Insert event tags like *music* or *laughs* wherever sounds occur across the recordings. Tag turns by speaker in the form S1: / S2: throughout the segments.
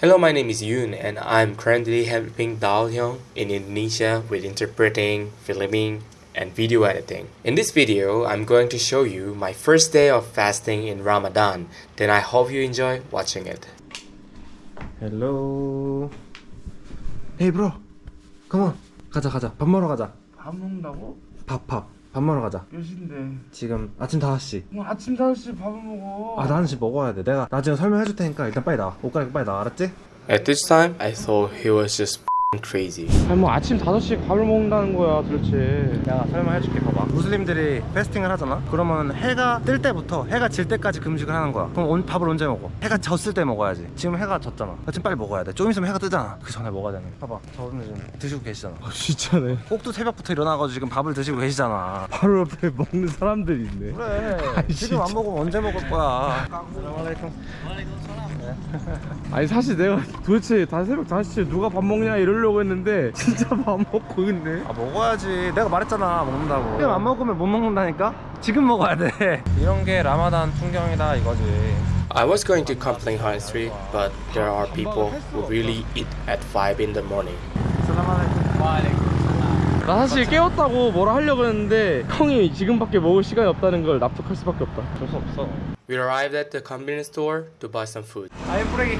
S1: Hello, my name is Yoon and I'm currently helping Daud hyung in Indonesia with interpreting, filming, and video editing. In this video, I'm going to show you my first day of fasting in Ramadan. Then I hope you enjoy watching it.
S2: Hello. Hey bro. Come on. 가자 가자. 밥 먹으러 가자.
S3: 밥 먹는다고?
S2: 밥 밥. 밥 먹으러 가자
S3: 몇인데
S2: 지금 아침 5시
S3: 뭐 아침 5시 밥을 먹어
S2: 아 나는 지금 먹어야 돼 내가 나중에 설명해 줄 테니까 일단 빨리 나와 옷 갈아입고 빨리 나와 알았지?
S1: At this time, I thought he was just crazy
S3: 아니 뭐 아침 5시에 밥을 먹는다는 거야 도대체
S2: 야 설명해줄게 봐봐 무슬림들이 패스팅을 하잖아? 그러면 해가 뜰 때부터 해가 질 때까지 금식을 하는 거야 그럼 온, 밥을 언제 먹어? 해가 졌을 때 먹어야지 지금 해가 졌잖아 아침 빨리 먹어야 돼좀 있으면 해가 뜨잖아 그 전에 먹어야 되는 거 봐봐 저분들 지금 드시고 계시잖아 아
S3: 진짜네
S2: 꼭두 새벽부터 일어나가지고 지금 밥을 드시고 계시잖아
S3: 바로 옆에 먹는 사람들이 있네
S2: 그래 *laughs* 아니, 지금 안 먹으면 언제 먹을 거야 네.
S3: 아니 사실 내가 도대체 다 새벽 5시에 누가 밥 먹냐 이럴 먹으려고 했는데 진짜 밥 먹고 있네
S2: 아 먹어야지 내가 말했잖아 먹는다고 지금 안 먹으면 못 먹는다니까? 지금 먹어야 돼 이런 게 라마단 풍경이다 이거지
S1: I was going to complain high street but there are people who really eat at 5 in the morning
S3: 나 사실 깨웠다고 뭐라 하려고 했는데 형이 지금밖에 먹을 시간이 없다는 걸 납득할 수밖에 없다
S2: 줄수 없어
S1: We arrived at the convenience store to buy some food
S2: 아이 뿌레기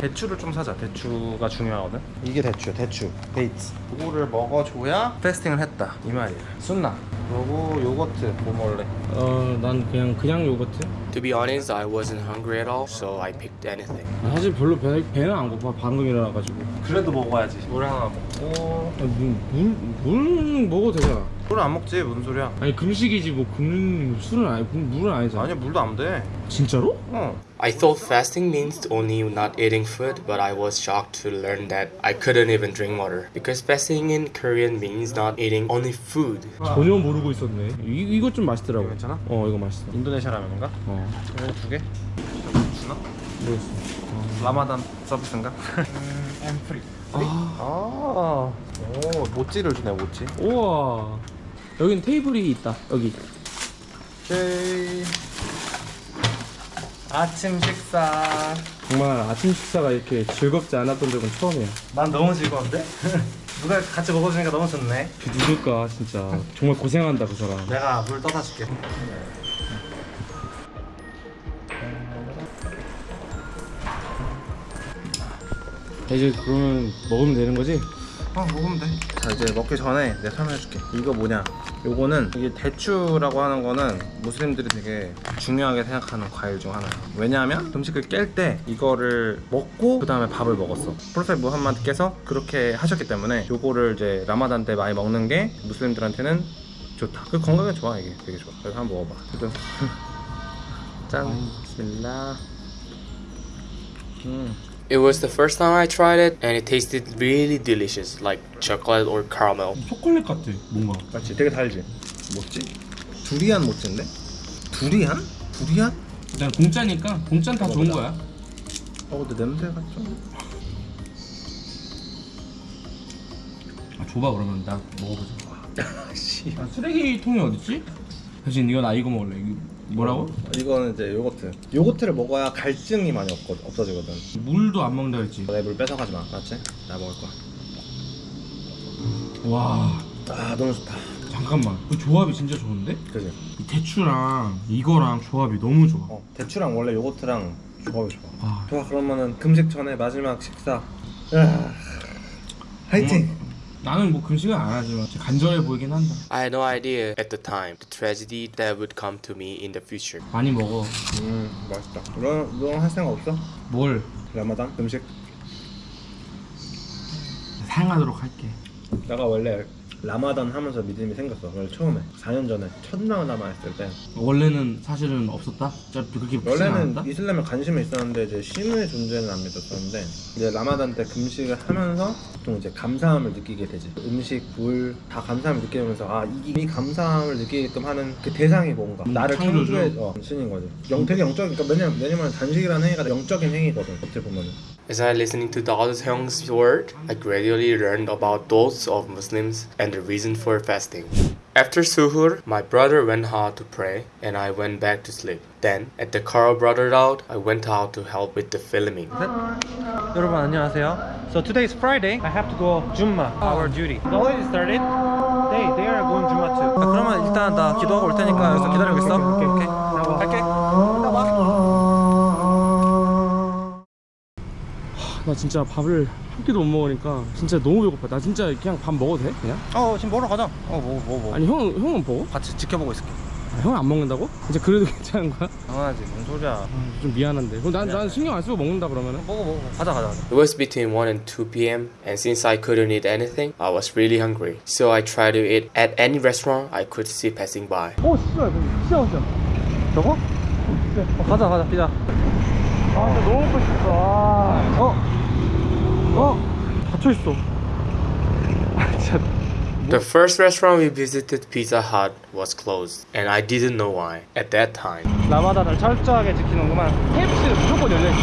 S2: 대추를 좀 사자 대추가 중요하거든 이게 대추 대추 데이트 이거를 먹어줘야 fasting을 했다 이 말이야 Sunnah. 그리고 요거트 뭐 먹을래?
S3: 어 난 그냥 그냥 요거트
S1: To be honest, I wasn't hungry at all, so I picked anything.
S3: 사실 별로 배, 배는 안 고파 방금 일어나가지고.
S2: 그래도 먹어야지. 물 하나 먹고.
S3: 물물 먹어도 되잖아.
S2: 물안 먹지 무슨 소리야?
S3: 아니 금식이지 뭐금 술은 아니 물은 아니잖아.
S2: 아니 물도 안 돼.
S3: 진짜로?
S2: 어.
S1: I thought fasting means only not eating food, but I was shocked to learn that I couldn't even drink water because fasting in Korean means not eating only food.
S3: 전혀 모르고 있었네. 이, 이거 좀 맛있더라고.
S2: 괜찮아?
S3: 어 이거 맛있어.
S2: 인도네시아 라면인가?
S3: 어.
S2: 이거 어, 두 개? 주나?
S3: 모르겠어
S2: 라마단 서비스인가? 음, 엠프리 아. 아, 오 모찌를 주네 모찌
S3: 우와 여기 테이블이 있다 여기
S2: 아침 식사
S3: 정말 아침 식사가 이렇게 즐겁지 않았던 적은 처음이야
S2: 난 너무 즐거운데? *laughs* 누가 같이 먹어주니까 너무 좋네
S3: 그 누굴까 그러니까, 진짜 정말 고생한다 그 사람
S2: 내가 물 떠다 줄게
S3: 이제 그러면 먹으면 되는 거지?
S2: 어 먹으면 돼자 이제 먹기 전에 내가 설명해줄게 이거 뭐냐 요거는 이게 대추라고 하는 거는 무슬림들이 되게 중요하게 생각하는 과일 중 하나야 왜냐하면 음식을 깰 때 이거를 먹고 그 다음에 밥을 먹었어 프로세 무함마드께서 그렇게 하셨기 때문에 요거를 이제 라마단 때 많이 먹는 게 무슬림들한테는 좋다 그 건강에 좋아 이게 되게 좋아 그래서 한번 먹어봐 그래짠 *laughs* 비스밀라 음
S1: It was the first time I tried it and it tasted really delicious like chocolate or caramel.
S3: 초콜릿 같아 뭔가.
S2: 맞지? 되게 달지. 뭐지? 두리안 못인데? 두리안? 두리안?
S3: 난 공짜니까 공짜 다 좋은 거야.
S2: 어 근데 냄새가 좀.
S3: 아 줘봐 그러면 나 먹어보자. *laughs*
S2: 아, 씨.
S3: 아, 쓰레기통이 어딨지? 대신 이건 나 이거 먹을래. 이거. 뭐라고?
S2: 이거는 이제 요거트 요거트를 먹어야 갈증이 많이 없거, 없어지거든
S3: 물도 안 먹는다 했지
S2: 내물 뺏어가지 마 맞지? 나 먹을 거야 와아 너무 좋다
S3: 잠깐만 그 조합이 진짜 좋은데?
S2: 그지
S3: 이 대추랑 이거랑 조합이 너무 좋아
S2: 어, 대추랑 원래 요거트랑 조합이 좋아
S3: 아.
S2: 좋아 그러면은 금식 전에 마지막 식사 야. 아. 음. 화이팅!
S3: 나는 뭐 금식은 안 하지만 간절해 보이긴 한다.
S1: I had no idea at the time the tragedy that would come to me in the future.
S3: 많이 먹어.
S2: 음 맛있다. 너너 너할 생각 없어?
S3: 뭘?
S2: 라마단 음식.
S3: 사용하도록 할게.
S2: 내가 원래 라마단 하면서 믿음이 생겼어 원래 처음에 4년 전에 첫날 남아했을 때
S3: 원래는 사실은 없었다? 그렇게
S2: 원래는
S3: 않았다?
S2: 이슬람에 관심이 있었는데 이제 신의 존재는 안 믿었었는데 이제 라마단 때 금식을 하면서 보통 이제 감사함을 느끼게 되지 음식, 물 다 감사함을 느끼면서 아이 감사함을 느끼게끔 하는 그 대상이 뭔가
S3: 음,
S2: 나를 창조해 어, 신인 거지 영, 되게 영적이니까 그러니까 왜냐면 단식이라는 행위가 영적인 행위거든 어떻게 보면은
S1: As I listening to Dawud Hyung's word, I gradually learned about those of Muslims and the reason for fasting. After suhoor, my brother went out to pray and I went back to sleep. Then, at the car brother out, I went out to help with the filming.
S2: 여러분 안녕하세요. So today is Friday. I have to go Jumma, our duty. The holiday started. They, they are going Jumma too. 그러면 일단 나 기도하고 여기서
S3: 나 진짜 밥을 한 끼도 못 먹으니까 진짜 너무 배고파 나 진짜 그냥 밥 먹어도 돼? 그냥?
S2: 어 지금 먹으러 가자 어 먹어 먹어
S3: 아니 형, 형은 먹
S2: 같이 지켜보고 있을게
S3: 아, 형은 안 먹는다고? 이제 그래도 *laughs* 괜찮은 거야?
S2: 당연하지 뭔 소리야
S3: 아, 좀 미안한데 그럼 난, 난 신경 안 쓰고 먹는다 그러면은?
S2: 먹어 먹어 가자 가자
S1: It was between 1 and 2 p.m. and since I couldn't eat anything I was really hungry so I tried to eat at any restaurant I could see passing by
S3: 오 씨발 진짜 진짜
S2: 저거? 네, 어, 가자 가자 피자
S3: 아 진짜 너무 먹고 싶다
S2: 어?
S3: 닫혀있어 아 진짜
S1: The first restaurant we visited, Pizza Hut, was closed, and I didn't know why at that time.
S2: 라마다를 철저하게 지키는구만.
S3: KFC는 무조건 열려있어.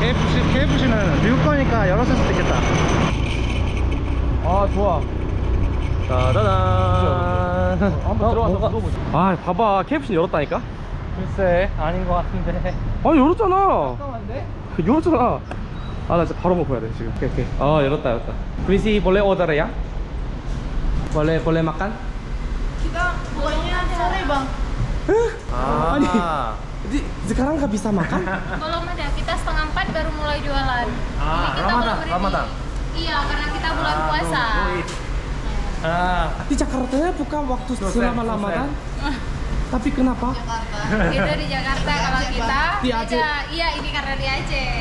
S2: KFC, KFC는 미국 거니까 열었을 수도 있겠다.
S3: 아, 좋아.
S2: 짜자잔.
S3: 어, 한번 들어가서 물어보자. 어, 아, 봐봐. KFC 열었다니까?
S2: 글쎄, 아닌 것 같은데.
S3: 아, 열었잖아.
S2: 잠깐만데?
S3: 열었잖아. 아나 진짜 바로 먹어야 돼 지금 오케이 오케이 어 열었다 열었다 그리시 볼레
S4: 오더래야? 볼레 볼레 마칸? kita bolehnya cari bang
S2: ah.
S3: 아니 di, sekarang nggak bisa makan?
S4: belum ada, kita setengah empat baru mulai jualan
S2: ah,
S4: Jadi kita
S2: Ramadan, Ramadan?
S4: iya, karena kita bulan puasa
S2: Ah.
S3: di Jakarta ya buka waktu selama dosen. Ramadan tapi kenapa?
S4: Jakarta. itu di Jakarta kalau kita
S3: di Aceh.
S4: iya ini karena di Aceh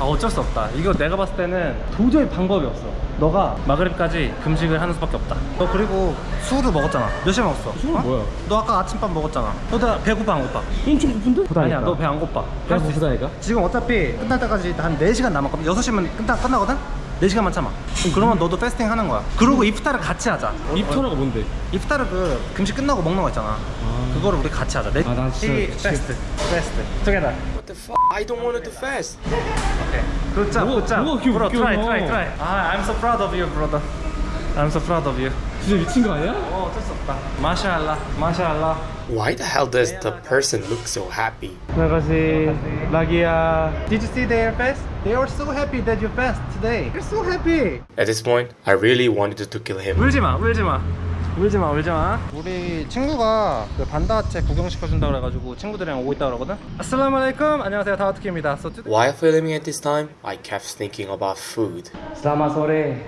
S2: 아 어쩔 수 없다 이거 내가 봤을 때는 도저히 방법이 없어 너가 마그립까지 금식을 하는 수밖에 없다 너 그리고 술을 먹었잖아 몇시간 먹었어?
S3: 술은
S2: 어?
S3: 뭐야?
S2: 너 아까 아침밥 먹었잖아 너나 어, 배고파 안 고파?
S3: 인치 부푼데?
S2: 아니야 너 배안 고파
S3: 배가 고프다니까?
S2: 지금 어차피 끝날 때까지 한 4시간 남았거든 6시면 끝나, 끝나거든? 4시간만 참아 음. 그러면 너도 패스팅 하는 거야 그러고 이프타를 같이 하자
S3: 어, 이프타르가 어. 뭔데?
S2: 이프타르 그 금식 끝나고 먹는 거 있잖아 아... 그거를 우리 같이 하자 네...
S3: 아, 나 진짜...
S2: 네, 베스트 베스트
S1: 투게더 the fuck? I don't want it to fast.
S2: Okay. Good job, good job. bro, try, try, try. Ah, i I'm so proud of you, brother. I'm so proud of you. Oh,
S1: Why the hell does the person look so happy?
S2: Did you see their face? They are so happy that you passed today. They're so happy.
S1: At this point, I really wanted to kill him.
S2: 울지 마, 울지 마. 울지마 울지마 우리 친구가 그 반다체 구경시켜준다 그래가지고 친구들이랑 오고 있다 그러거든 아슬람 알라이쿰 안녕하세요 다우트키입니다 so today...
S1: While filming at this time, I kept thinking about food
S3: Selamat sore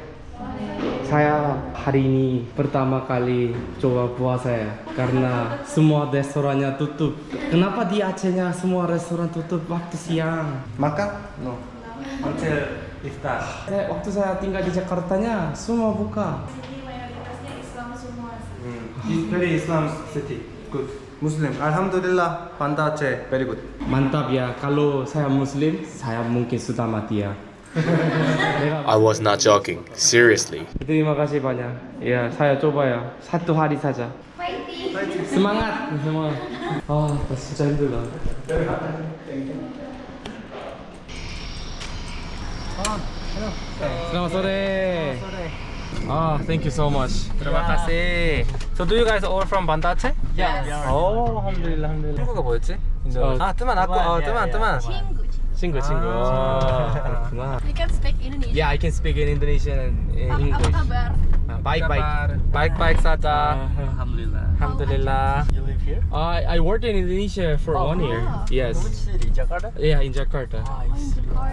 S3: Saya hari ini pertama kali coba puasa ya Karena semua restorannya tutup Kenapa di Acehnya semua restoran tutup waktu siang?
S2: Makan? No Until iftar
S3: Waktu saya tinggal di Jakartanya semua buka
S2: He's very Islam city. Good. Muslim. Alhamdulillah. Panda c e Very good.
S3: Mantap ya. Kalau saya Muslim, saya mungkin sudah mati ya.
S1: I was not joking. Seriously.
S3: Terima kasih banyak. Ya, saya coba ya. Satu hari saja.
S4: Fighting.
S3: Semangat, semangat. 아, 나 진짜 힘들다. 아, hello. Selamat sore. Selamat sore. Ah, thank you so much.
S2: Terima kasih. So do you guys all from Banda Aceh?
S4: Yes.
S2: Oh, alhamdulillah, alhamdulillah. 친구가 뭐였지?
S3: 인도.
S2: 아, 뜨만 아고. 뜨만, 뜨만.
S3: 친구. 친구, 친구. 그렇구나.
S4: You can speak Indonesian.
S3: Yeah, I can speak in Indonesian and in
S4: uh,
S3: English.
S4: Apa kabar?
S3: Baik, baik.
S2: Baik, baik saja. Uh-huh.
S5: Alhamdulillah.
S2: Alhamdulillah.
S5: You live here?
S3: I I worked in Indonesia for oh, one year. Yes.
S5: Which city? Jakarta?
S3: Yeah, in Jakarta.
S5: Oh,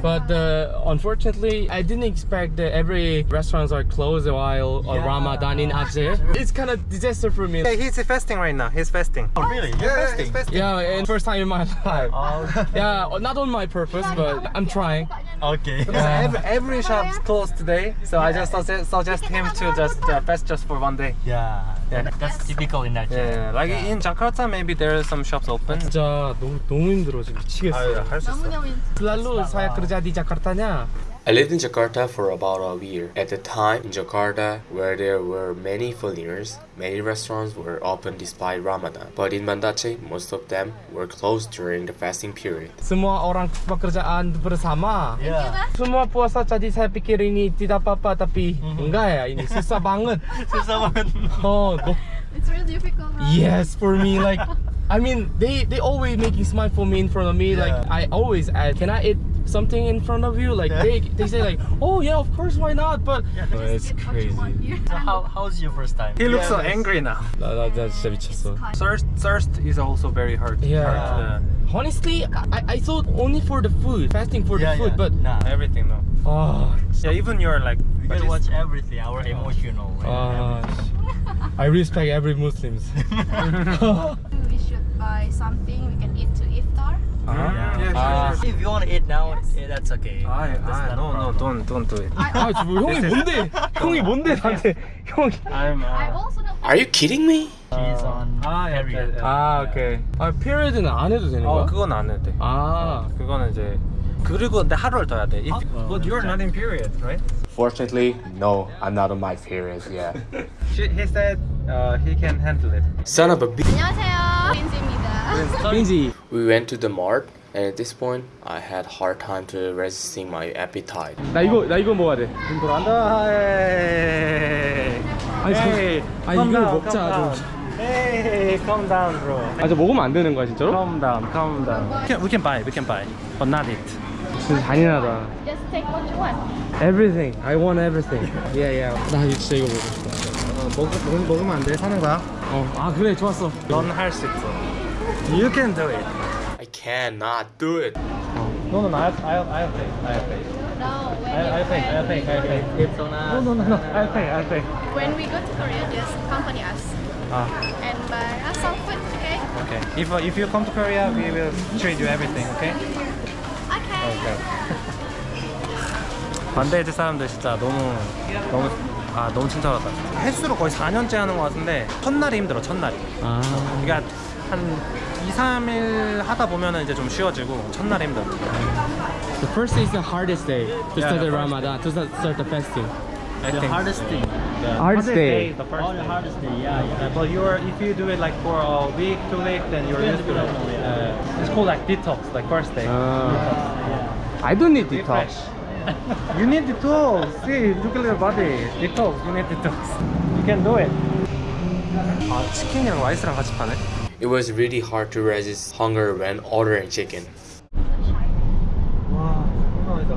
S3: but uh, unfortunately, I didn't expect that every restaurants are closed while
S5: yeah.
S3: Ramadan in Aceh. It's kind of disaster for me.
S2: he's fasting right now. He's fasting.
S5: Oh, really? Yeah, fasting. He's fasting.
S3: Yeah, and first time in my *laughs* life.
S5: Oh.
S3: yeah, not on my purpose, but I'm trying.
S5: Okay. *laughs*
S2: Yeah. Every, every shop's closed today, so I just suggest, suggest him to just uh, fast just for one day.
S5: Yeah.
S2: Yeah,
S5: that's, that's typical in that.
S2: Yeah, like yeah. in Jakarta, maybe there are some shops open.
S3: 진짜 너무 너무 힘들어 지금 미치겠어.
S2: 아할 수
S4: 있어.
S3: 너무너무. 슬랄루 사야 그러자 니 자카르타냐?
S1: I lived in Jakarta for about a year. At the time in Jakarta, where there were many foreigners, many restaurants were open despite Ramadan. But in Banda Aceh, most of them were closed during the fasting period.
S3: Semua orang pekerjaan bersama.
S5: Yeah.
S3: Semua puasa jadi saya pikir ini tidak apa-apa tapi mm -hmm. enggak ya ini susah banget. *laughs*
S5: susah banget.
S3: oh, go.
S4: It's really difficult. Right?
S3: Yes, for me like I mean, they they always making smile for me in front of me.
S5: Yeah.
S3: Like I always ask, can I eat something in front of you like they, they say like oh yeah of course why not but yeah. Oh, it's crazy
S5: so how, how's your first time
S2: he looks so angry now
S3: no, *laughs* no, that's just
S2: thirst thirst is also very hard
S3: yeah
S2: hard, uh,
S3: honestly I, I thought only for the food fasting for the food but
S5: nah
S2: everything now.
S3: oh ah.
S2: yeah even you're like
S5: you
S2: to
S5: watch everything our emotional
S3: Oh. i respect every muslims *laughs* *laughs*
S4: we should buy something we can eat to
S2: eat
S3: uh-huh.
S2: Uh,
S5: if you want to eat now, yeah, that's okay.
S2: I,
S5: that's
S2: I, no, no, don't, don't do it.
S3: 아, *laughs* *laughs* 형이 뭔데? 형이 뭔데 나한테? 형이.
S2: I'm. Uh,
S1: Are you kidding me?
S5: She's on
S2: uh, 아,
S5: period.
S3: 아, 오케이. 아, period는 안 해도 되는 거야?
S2: 그건 안 해도 돼.
S3: 아,
S2: 그거는 이제 그리고 하루를 더야 돼. If, oh, but you're not in period, right?
S1: Fortunately, no, I'm not on my period yet. *laughs*
S2: he said uh, he can handle it.
S1: Son of a. b.
S4: 안녕하세요, 민지입니다.
S3: Beansy.
S1: We went to the mart and at this point I had hard time to resisting my appetite.
S3: 나 이거 나 이거 먹어야 돼.
S2: 눈 돌아간다.
S3: 아니 저, 아니 이걸 먹자 좀.
S2: Hey, calm down, bro.
S3: 아, 저 먹으면 안 되는 거야, 진짜로?
S2: Calm down, calm down. We can, we can buy, we can buy, but not it.
S3: 진짜 잔인하다.
S4: Just take what you want.
S3: Everything. I want everything. Yeah, yeah. 나 진짜 이거 먹고 싶다.
S2: 어, 먹, 먹, 먹으면 안 돼. 사는 거야.
S3: 어, 아 그래, 좋았어.
S2: 넌할수 있어. You can do it.
S1: I cannot do it.
S2: No, no, no. I have, I have, I have faith. I have faith.
S4: No, when
S2: I, I think, I think, I think.
S5: It's on us.
S2: No, no, no, no. I think, I think.
S4: When we go to Korea, just accompany us.
S2: Ah.
S4: And buy us some food, okay?
S2: Okay. If uh, if you come to Korea, we will treat you everything, okay?
S4: Okay.
S2: Okay. 반대해줄 사람들 진짜 너무 너무 아 너무 친절하다 횟수로 거의 4년째 하는 것 같은데 첫날이 힘들어 첫날이
S3: 아.
S2: 그러니까 한 2, 3일 하다 보면은 이제 좀 쉬워지고 첫날 힘들고
S3: The first day is the hardest day to start
S2: the
S3: Ramadan, to start the fasting.
S2: I
S5: the
S2: think.
S5: hardest thing.
S2: The
S3: hardest day.
S2: The first
S5: oh, the hardest day. Yeah, yeah.
S2: But you are if you do it like for a week, two weeks, then you're used to it. Uh, it's called like detox, like first day.
S3: I don't need detox.
S2: you need detox. See, look at your body. Detox. You need detox. You can do it. 아 치킨이랑 라이스랑 같이 파네.
S1: It was really hard to resist hunger when ordering chicken.
S2: 와, 장난 아다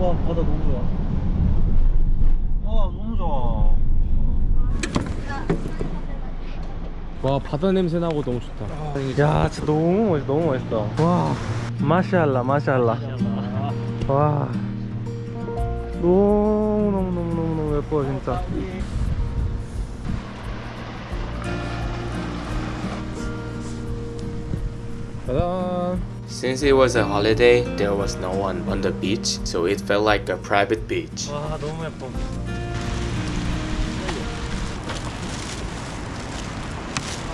S2: 와, 바다 너무 좋아. 와, 너무 좋아.
S3: 와, 바다 냄새 나고 너무 좋다.
S2: 야, 진짜 너무 멋있, 너무 멋있다. 와, 마샬라, 마샬라. 와, 너무 너무 너무 너무 예뻐 진짜. Ta-da!
S1: Since it was a holiday, there was no one on the beach, so it felt like a private beach.
S2: 와, 너무 예뻐.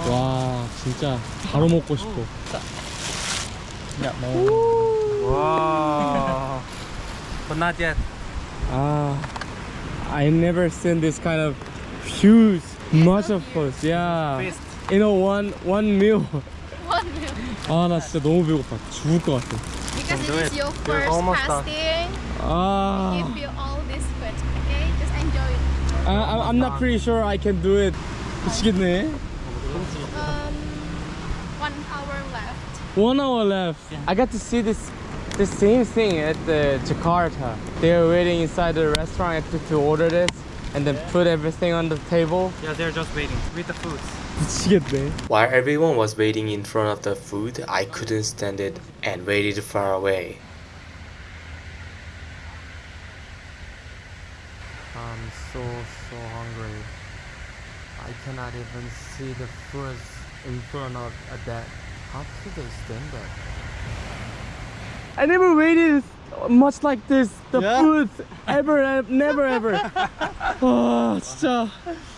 S3: Wow, 진짜
S2: But not yet.
S3: Ah, I never seen this kind of huge much of course, yeah. You know, one one meal. 아나 진짜 너무 배고파 죽을 것 같아
S4: Because your first fasting
S3: 아...
S4: all this okay? Just enjoy it
S3: I, I'm not pretty sure I can do it 미치겠네
S4: Um, one hour left
S3: One hour left I got to see this the same thing at the Jakarta They were waiting inside the restaurant to, to order this and then put everything on the table.
S2: Yeah, they're just waiting with the
S3: food. *laughs*
S1: While everyone was waiting in front of the food, I couldn't stand it and waited far away.
S3: I'm so so hungry. I cannot even see the food in front of that. How could they stand that? I never waited much like this the
S2: yeah.
S3: food ever eh, never ever oh *laughs* ah, 진짜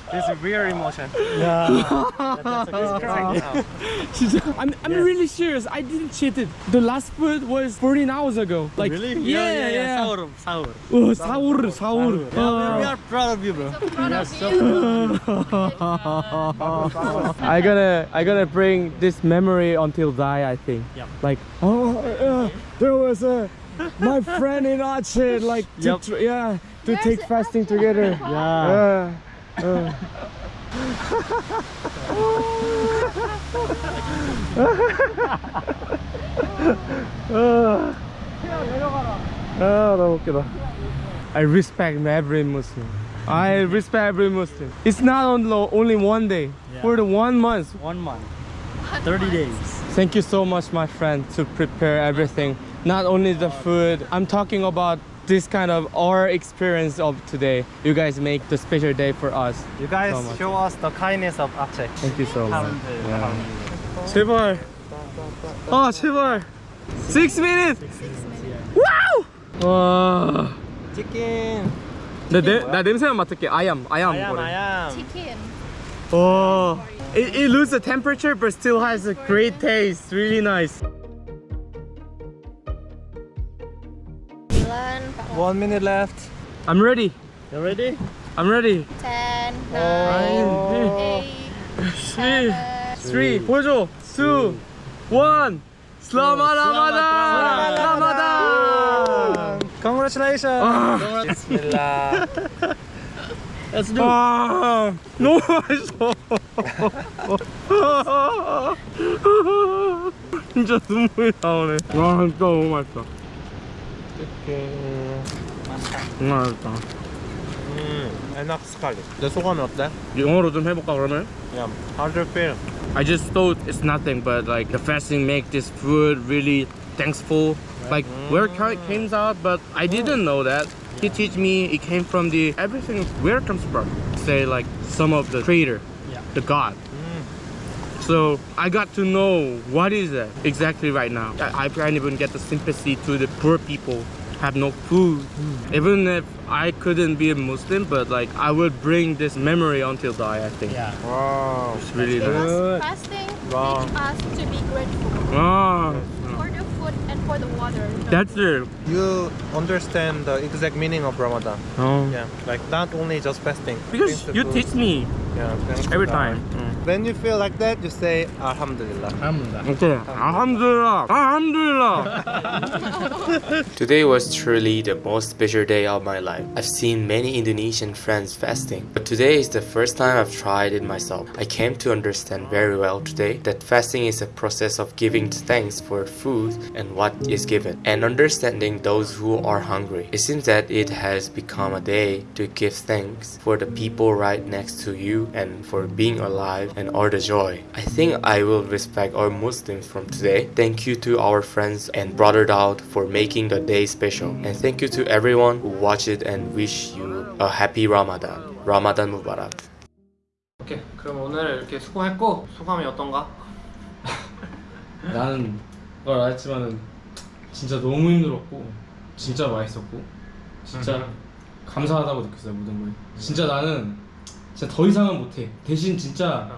S2: This is real emotion
S3: yeah that, that's *laughs* okay. I'm, I'm yes. really serious I didn't cheat it the last food was 14 hours ago oh, like
S5: really
S3: yeah yeah, yeah, yeah.
S5: Saur, saur.
S3: Oh, saur, saur. saur. Yeah, uh,
S5: we are proud of you bro so
S4: proud of so *laughs*
S3: I gotta I gotta bring this memory until die I think
S5: Yeah.
S3: like oh uh, there was a my friend in Aceh, like,
S5: yep.
S3: to, yeah, to take fasting together.
S5: Yeah.
S3: yeah. Uh. I respect every Muslim. I respect every Muslim. It's not on only one day,
S5: yeah.
S3: for the one month.
S5: One month. 30 days.
S3: Thank you so much, my friend, to prepare everything not only the food i'm talking about this kind of our experience of today you guys make the special day for us
S2: you guys
S3: so
S2: show us the kindness of Aceh
S3: thank you so much
S2: yeah.
S3: 제발 아 제발 6 minutes wow Chicken. 와
S2: 치킨
S3: 나 냄새만 맡을게 아얌 아얌
S2: 아얌
S4: 치킨
S3: 와 It, it loses the temperature but still has a great taste, really nice.
S2: One minute left.
S3: I'm ready.
S5: You ready?
S3: I'm ready.
S4: 10, 9, oh. 8,
S3: 7, 3, 보여줘. 2, 1. Selamat Ramadan! Selamat Ramadan!
S2: Congratulations! Ah. Bismillah. *laughs*
S5: Let's do it.
S3: Ah, no, 맛있어. 진짜 눈물이 나오네. 이렇게 맛있다
S2: 음 enough scarlet 내 소감이 어때?
S3: 영어로 좀 해볼까 그러면?
S2: Yeah How do you feel?
S3: I just thought it's nothing but like the fasting make this food really thankful like mm. where it came mm. out but I didn't know that yeah. he teach me it came from the everything where it comes from say like some of the creator
S5: yeah.
S3: the god so I got to know what is that exactly right now. I, can't even get the sympathy to the poor people have no food. Mm. Even if I couldn't be a Muslim, but like I would bring this memory until die, I think.
S5: Yeah.
S2: Wow.
S3: It's really nice.
S4: Fasting
S2: wow.
S4: makes us to be grateful.
S3: Wow.
S4: For the food and for the water.
S3: That's it.
S2: You understand the exact meaning of Ramadan.
S3: Oh.
S2: Yeah. Like not only just fasting.
S3: Because you teach me.
S2: Yeah.
S3: Every time. Mm.
S2: When you feel like that, you say Alhamdulillah. Alhamdulillah.
S3: Okay. Alhamdulillah. Alhamdulillah. *laughs*
S1: Today was truly the most special day of my life. I've seen many Indonesian friends fasting, but today is the first time I've tried it myself. I came to understand very well today that fasting is a process of giving thanks for food and what is given, and understanding those who are hungry. It seems that it has become a day to give thanks for the people right next to you and for being alive and are the joy. I think I will respect all Muslims from today. Thank you to our friends and brother Daud for making the day special. And thank you to everyone who watched it and wish you a happy Ramadan. Ramadan Mubarak.
S2: 오케이, 그럼 오늘 이렇게 수고했고 소감이 어떤가?
S3: 나는 뭘 알았지만은 진짜 너무 힘들었고 진짜 맛있었고 진짜 감사하다고 느꼈어요 모든 거에 진짜 나는 진짜 더 이상은 못해 대신 진짜